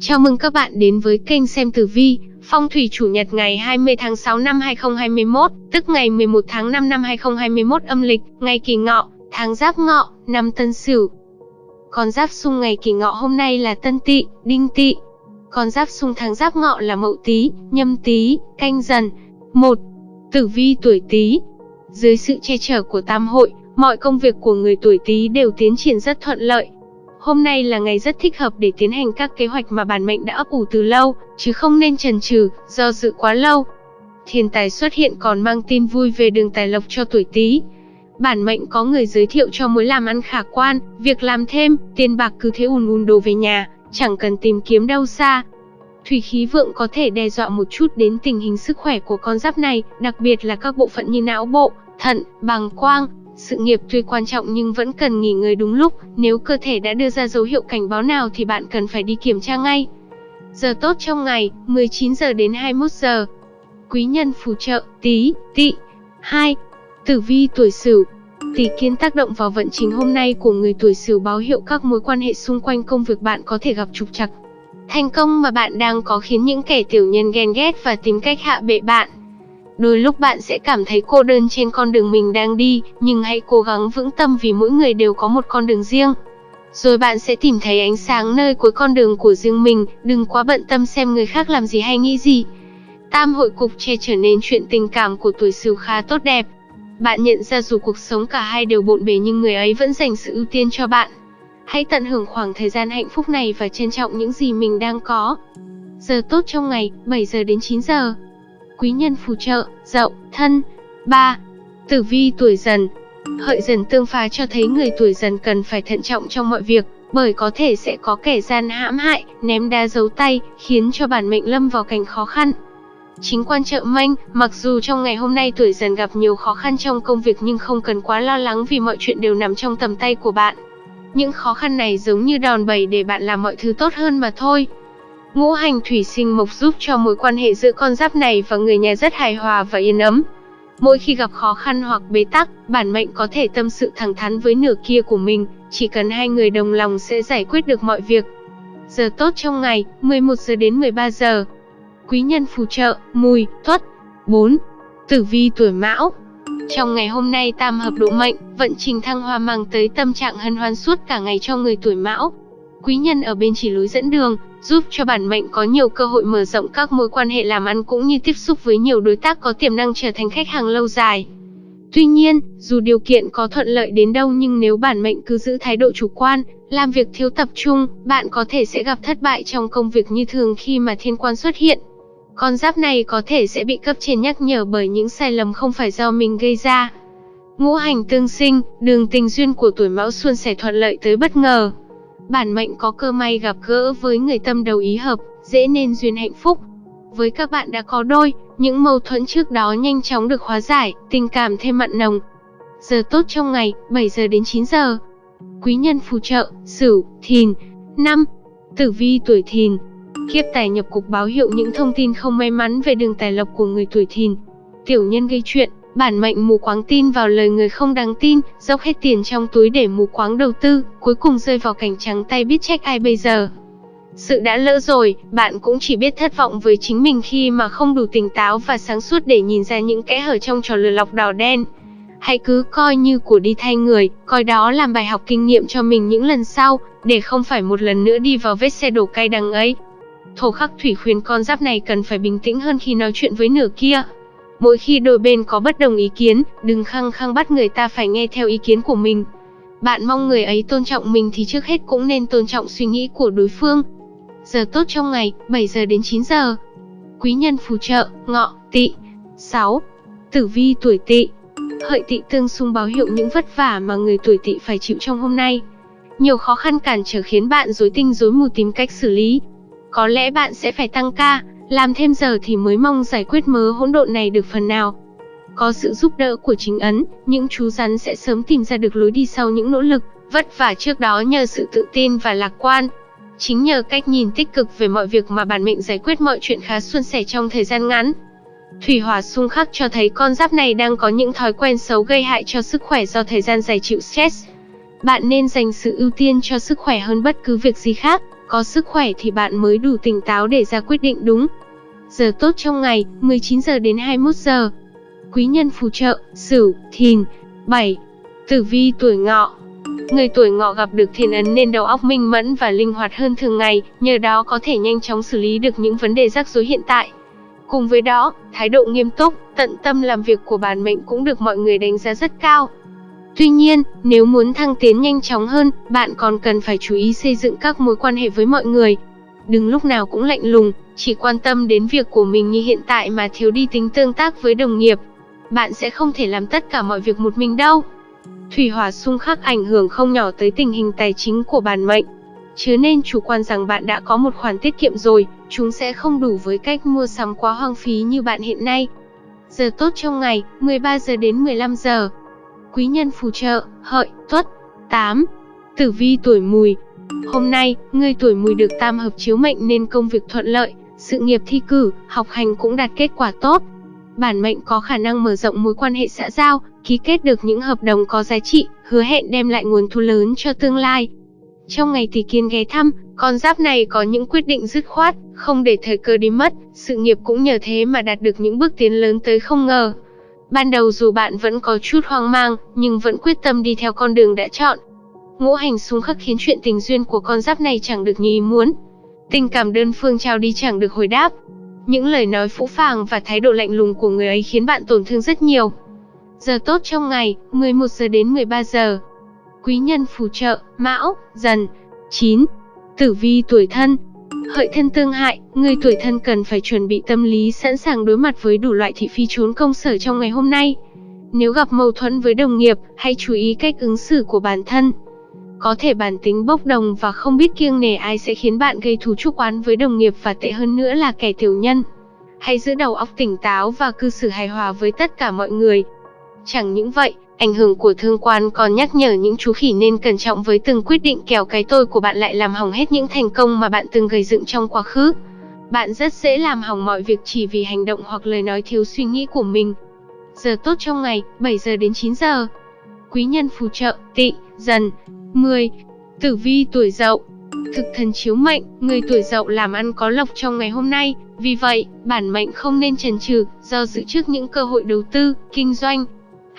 Chào mừng các bạn đến với kênh xem tử vi, phong thủy chủ nhật ngày 20 tháng 6 năm 2021, tức ngày 11 tháng 5 năm 2021 âm lịch, ngày Kỷ Ngọ, tháng Giáp Ngọ, năm Tân Sửu. Con giáp xung ngày Kỷ Ngọ hôm nay là Tân Tỵ, Đinh Tỵ. Con giáp xung tháng Giáp Ngọ là Mậu Tý, Nhâm Tý, Canh Dần. Một, Tử vi tuổi Tý. Dưới sự che chở của Tam hội, mọi công việc của người tuổi Tý đều tiến triển rất thuận lợi, Hôm nay là ngày rất thích hợp để tiến hành các kế hoạch mà bản mệnh đã ấp ủ từ lâu, chứ không nên chần chừ, do dự quá lâu. Thiên tài xuất hiện còn mang tin vui về đường tài lộc cho tuổi Tý. Bản mệnh có người giới thiệu cho mối làm ăn khả quan, việc làm thêm, tiền bạc cứ thế ùn ùn đổ về nhà, chẳng cần tìm kiếm đâu xa. Thủy khí vượng có thể đe dọa một chút đến tình hình sức khỏe của con giáp này, đặc biệt là các bộ phận như não bộ, thận, bàng quang, sự nghiệp tuy quan trọng nhưng vẫn cần nghỉ ngơi đúng lúc, nếu cơ thể đã đưa ra dấu hiệu cảnh báo nào thì bạn cần phải đi kiểm tra ngay. Giờ tốt trong ngày, 19 giờ đến 21 giờ. Quý nhân phù trợ, tí, tị. 2. Tử vi tuổi Sửu. Tỷ kiến tác động vào vận trình hôm nay của người tuổi Sửu báo hiệu các mối quan hệ xung quanh công việc bạn có thể gặp trục trặc. Thành công mà bạn đang có khiến những kẻ tiểu nhân ghen ghét và tìm cách hạ bệ bạn. Đôi lúc bạn sẽ cảm thấy cô đơn trên con đường mình đang đi, nhưng hãy cố gắng vững tâm vì mỗi người đều có một con đường riêng. Rồi bạn sẽ tìm thấy ánh sáng nơi cuối con đường của riêng mình, đừng quá bận tâm xem người khác làm gì hay nghĩ gì. Tam hội cục che trở nên chuyện tình cảm của tuổi sửu khá tốt đẹp. Bạn nhận ra dù cuộc sống cả hai đều bộn bề nhưng người ấy vẫn dành sự ưu tiên cho bạn. Hãy tận hưởng khoảng thời gian hạnh phúc này và trân trọng những gì mình đang có. Giờ tốt trong ngày, 7 giờ đến 9 giờ quý nhân phù trợ, dậu, thân. 3. Tử vi tuổi dần Hợi dần tương phá cho thấy người tuổi dần cần phải thận trọng trong mọi việc, bởi có thể sẽ có kẻ gian hãm hại, ném đá giấu tay, khiến cho bản mệnh lâm vào cảnh khó khăn. Chính quan trợ manh, mặc dù trong ngày hôm nay tuổi dần gặp nhiều khó khăn trong công việc nhưng không cần quá lo lắng vì mọi chuyện đều nằm trong tầm tay của bạn. Những khó khăn này giống như đòn bẩy để bạn làm mọi thứ tốt hơn mà thôi. Ngũ hành thủy sinh mộc giúp cho mối quan hệ giữa con giáp này và người nhà rất hài hòa và yên ấm. Mỗi khi gặp khó khăn hoặc bế tắc, bản mệnh có thể tâm sự thẳng thắn với nửa kia của mình, chỉ cần hai người đồng lòng sẽ giải quyết được mọi việc. Giờ tốt trong ngày, 11 giờ đến 13 giờ. Quý nhân phù trợ, mùi, tuất. 4. Tử vi tuổi mão Trong ngày hôm nay tam hợp độ mệnh, vận trình thăng hoa mang tới tâm trạng hân hoan suốt cả ngày cho người tuổi mão. Quý nhân ở bên chỉ lối dẫn đường, giúp cho bản mệnh có nhiều cơ hội mở rộng các mối quan hệ làm ăn cũng như tiếp xúc với nhiều đối tác có tiềm năng trở thành khách hàng lâu dài. Tuy nhiên, dù điều kiện có thuận lợi đến đâu nhưng nếu bản mệnh cứ giữ thái độ chủ quan, làm việc thiếu tập trung, bạn có thể sẽ gặp thất bại trong công việc như thường khi mà thiên quan xuất hiện. Con giáp này có thể sẽ bị cấp trên nhắc nhở bởi những sai lầm không phải do mình gây ra. Ngũ hành tương sinh, đường tình duyên của tuổi mão xuân sẽ thuận lợi tới bất ngờ. Bản mệnh có cơ may gặp gỡ với người tâm đầu ý hợp, dễ nên duyên hạnh phúc. Với các bạn đã có đôi, những mâu thuẫn trước đó nhanh chóng được hóa giải, tình cảm thêm mặn nồng. Giờ tốt trong ngày, 7 giờ đến 9 giờ. Quý nhân phù trợ, Sửu, Thìn. năm Tử vi tuổi Thìn. Kiếp tài nhập cục báo hiệu những thông tin không may mắn về đường tài lộc của người tuổi Thìn. Tiểu nhân gây chuyện, Bản mệnh mù quáng tin vào lời người không đáng tin, dốc hết tiền trong túi để mù quáng đầu tư, cuối cùng rơi vào cảnh trắng tay biết trách ai bây giờ. Sự đã lỡ rồi, bạn cũng chỉ biết thất vọng với chính mình khi mà không đủ tỉnh táo và sáng suốt để nhìn ra những kẽ hở trong trò lừa lọc đỏ đen. Hãy cứ coi như của đi thay người, coi đó làm bài học kinh nghiệm cho mình những lần sau, để không phải một lần nữa đi vào vết xe đổ cay đắng ấy. Thổ khắc thủy khuyên con giáp này cần phải bình tĩnh hơn khi nói chuyện với nửa kia. Mỗi khi đôi bên có bất đồng ý kiến, đừng khăng khăng bắt người ta phải nghe theo ý kiến của mình. Bạn mong người ấy tôn trọng mình thì trước hết cũng nên tôn trọng suy nghĩ của đối phương. Giờ tốt trong ngày, 7 giờ đến 9 giờ. Quý nhân phù trợ, ngọ, tỵ. 6. Tử vi tuổi tỵ. Hợi tỵ tương xung báo hiệu những vất vả mà người tuổi tỵ phải chịu trong hôm nay. Nhiều khó khăn cản trở khiến bạn rối tinh rối mù tìm cách xử lý. Có lẽ bạn sẽ phải tăng ca, làm thêm giờ thì mới mong giải quyết mớ hỗn độn này được phần nào. Có sự giúp đỡ của chính ấn, những chú rắn sẽ sớm tìm ra được lối đi sau những nỗ lực, vất vả trước đó nhờ sự tự tin và lạc quan. Chính nhờ cách nhìn tích cực về mọi việc mà bản mệnh giải quyết mọi chuyện khá suôn sẻ trong thời gian ngắn. Thủy hỏa xung khắc cho thấy con giáp này đang có những thói quen xấu gây hại cho sức khỏe do thời gian dài chịu stress. Bạn nên dành sự ưu tiên cho sức khỏe hơn bất cứ việc gì khác có sức khỏe thì bạn mới đủ tỉnh táo để ra quyết định đúng. Giờ tốt trong ngày, 19 giờ đến 21 giờ. Quý nhân phù trợ, Sửu, Thìn. 7. Tử vi tuổi Ngọ. Người tuổi Ngọ gặp được thiên ấn nên đầu óc minh mẫn và linh hoạt hơn thường ngày, nhờ đó có thể nhanh chóng xử lý được những vấn đề rắc rối hiện tại. Cùng với đó, thái độ nghiêm túc, tận tâm làm việc của bản mệnh cũng được mọi người đánh giá rất cao. Tuy nhiên, nếu muốn thăng tiến nhanh chóng hơn, bạn còn cần phải chú ý xây dựng các mối quan hệ với mọi người. Đừng lúc nào cũng lạnh lùng, chỉ quan tâm đến việc của mình như hiện tại mà thiếu đi tính tương tác với đồng nghiệp. Bạn sẽ không thể làm tất cả mọi việc một mình đâu. Thủy hỏa xung khắc ảnh hưởng không nhỏ tới tình hình tài chính của bản mệnh. Chứ nên chủ quan rằng bạn đã có một khoản tiết kiệm rồi, chúng sẽ không đủ với cách mua sắm quá hoang phí như bạn hiện nay. Giờ tốt trong ngày, 13 giờ đến 15 giờ. Quý nhân phù trợ, hợi, tuất. 8. Tử vi tuổi mùi. Hôm nay, người tuổi mùi được tam hợp chiếu mệnh nên công việc thuận lợi, sự nghiệp thi cử, học hành cũng đạt kết quả tốt. Bản mệnh có khả năng mở rộng mối quan hệ xã giao, ký kết được những hợp đồng có giá trị, hứa hẹn đem lại nguồn thu lớn cho tương lai. Trong ngày tỷ kiên ghé thăm, con giáp này có những quyết định dứt khoát, không để thời cơ đi mất, sự nghiệp cũng nhờ thế mà đạt được những bước tiến lớn tới không ngờ. Ban đầu dù bạn vẫn có chút hoang mang, nhưng vẫn quyết tâm đi theo con đường đã chọn. Ngũ hành xung khắc khiến chuyện tình duyên của con giáp này chẳng được như ý muốn. Tình cảm đơn phương trao đi chẳng được hồi đáp. Những lời nói phũ phàng và thái độ lạnh lùng của người ấy khiến bạn tổn thương rất nhiều. Giờ tốt trong ngày, 11 giờ đến 13 giờ. Quý nhân phù trợ, Mão, Dần. 9. Tử vi tuổi thân. Hợi thân tương hại, người tuổi thân cần phải chuẩn bị tâm lý sẵn sàng đối mặt với đủ loại thị phi trốn công sở trong ngày hôm nay. Nếu gặp mâu thuẫn với đồng nghiệp, hãy chú ý cách ứng xử của bản thân. Có thể bản tính bốc đồng và không biết kiêng nể ai sẽ khiến bạn gây thù chuốc oán với đồng nghiệp và tệ hơn nữa là kẻ tiểu nhân. Hãy giữ đầu óc tỉnh táo và cư xử hài hòa với tất cả mọi người. Chẳng những vậy, ảnh hưởng của thương quan còn nhắc nhở những chú khỉ nên cẩn trọng với từng quyết định kèo cái tôi của bạn lại làm hỏng hết những thành công mà bạn từng gây dựng trong quá khứ. Bạn rất dễ làm hỏng mọi việc chỉ vì hành động hoặc lời nói thiếu suy nghĩ của mình. Giờ tốt trong ngày, 7 giờ đến 9 giờ. Quý nhân phù trợ, tị, dần. 10. Tử vi tuổi dậu Thực thần chiếu mệnh, người tuổi dậu làm ăn có lộc trong ngày hôm nay, vì vậy, bản mệnh không nên chần chừ, do dự trước những cơ hội đầu tư, kinh doanh,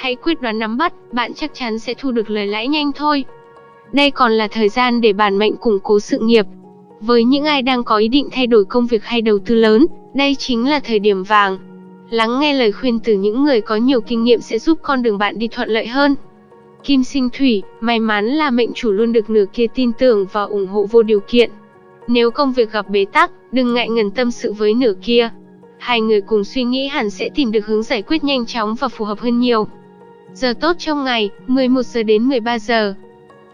Hãy quyết đoán nắm bắt, bạn chắc chắn sẽ thu được lời lãi nhanh thôi. Đây còn là thời gian để bản mệnh củng cố sự nghiệp. Với những ai đang có ý định thay đổi công việc hay đầu tư lớn, đây chính là thời điểm vàng. Lắng nghe lời khuyên từ những người có nhiều kinh nghiệm sẽ giúp con đường bạn đi thuận lợi hơn. Kim sinh thủy, may mắn là mệnh chủ luôn được nửa kia tin tưởng và ủng hộ vô điều kiện. Nếu công việc gặp bế tắc, đừng ngại ngần tâm sự với nửa kia. Hai người cùng suy nghĩ hẳn sẽ tìm được hướng giải quyết nhanh chóng và phù hợp hơn nhiều. Giờ tốt trong ngày, 11 giờ đến 13 giờ.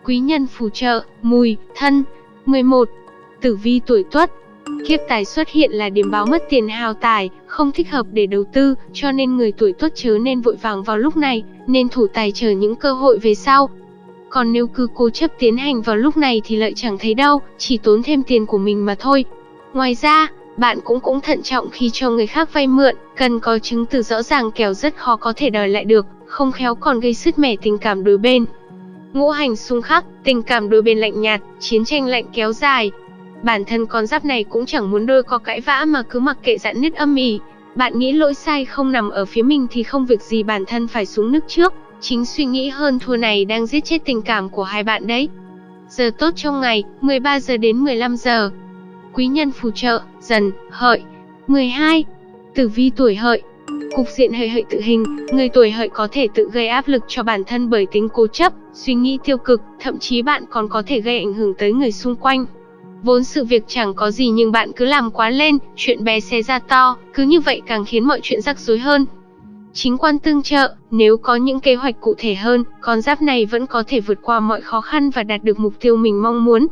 Quý nhân phù trợ, mùi, thân. 11. Tử vi tuổi tuất. Kiếp tài xuất hiện là điểm báo mất tiền hào tài, không thích hợp để đầu tư, cho nên người tuổi tuất chớ nên vội vàng vào lúc này, nên thủ tài chờ những cơ hội về sau. Còn nếu cứ cố chấp tiến hành vào lúc này thì lợi chẳng thấy đâu, chỉ tốn thêm tiền của mình mà thôi. Ngoài ra, bạn cũng cũng thận trọng khi cho người khác vay mượn, cần có chứng từ rõ ràng kẻo rất khó có thể đòi lại được, không khéo còn gây sứt mẻ tình cảm đôi bên. Ngũ hành xung khắc, tình cảm đôi bên lạnh nhạt, chiến tranh lạnh kéo dài. Bản thân con giáp này cũng chẳng muốn đôi có cãi vã mà cứ mặc kệ dạn nứt âm ỉ. Bạn nghĩ lỗi sai không nằm ở phía mình thì không việc gì bản thân phải xuống nước trước. Chính suy nghĩ hơn thua này đang giết chết tình cảm của hai bạn đấy. Giờ tốt trong ngày, 13 giờ đến 15 giờ. Quý nhân phù trợ, dần, hợi. 12. Tử vi tuổi hợi, Cục diện hợi hợi tự hình, người tuổi hợi có thể tự gây áp lực cho bản thân bởi tính cố chấp, suy nghĩ tiêu cực, thậm chí bạn còn có thể gây ảnh hưởng tới người xung quanh. Vốn sự việc chẳng có gì nhưng bạn cứ làm quá lên, chuyện bé xé ra to, cứ như vậy càng khiến mọi chuyện rắc rối hơn. Chính quan tương trợ, nếu có những kế hoạch cụ thể hơn, con giáp này vẫn có thể vượt qua mọi khó khăn và đạt được mục tiêu mình mong muốn.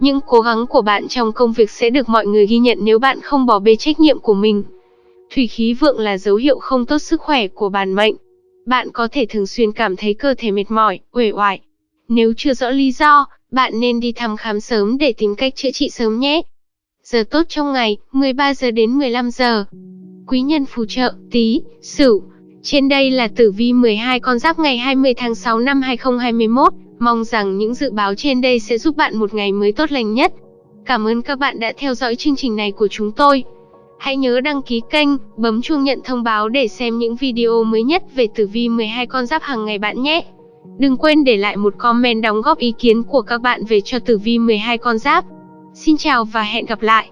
Những cố gắng của bạn trong công việc sẽ được mọi người ghi nhận nếu bạn không bỏ bê trách nhiệm của mình. Thủy khí vượng là dấu hiệu không tốt sức khỏe của bản mệnh. Bạn có thể thường xuyên cảm thấy cơ thể mệt mỏi, uể oải. Nếu chưa rõ lý do, bạn nên đi thăm khám sớm để tìm cách chữa trị sớm nhé. Giờ tốt trong ngày, 13 giờ đến 15 giờ. Quý nhân phù trợ, tí, sửu. Trên đây là tử vi 12 con giáp ngày 20 tháng 6 năm 2021. Mong rằng những dự báo trên đây sẽ giúp bạn một ngày mới tốt lành nhất. Cảm ơn các bạn đã theo dõi chương trình này của chúng tôi. Hãy nhớ đăng ký kênh, bấm chuông nhận thông báo để xem những video mới nhất về tử vi 12 con giáp hàng ngày bạn nhé. Đừng quên để lại một comment đóng góp ý kiến của các bạn về cho tử vi 12 con giáp. Xin chào và hẹn gặp lại.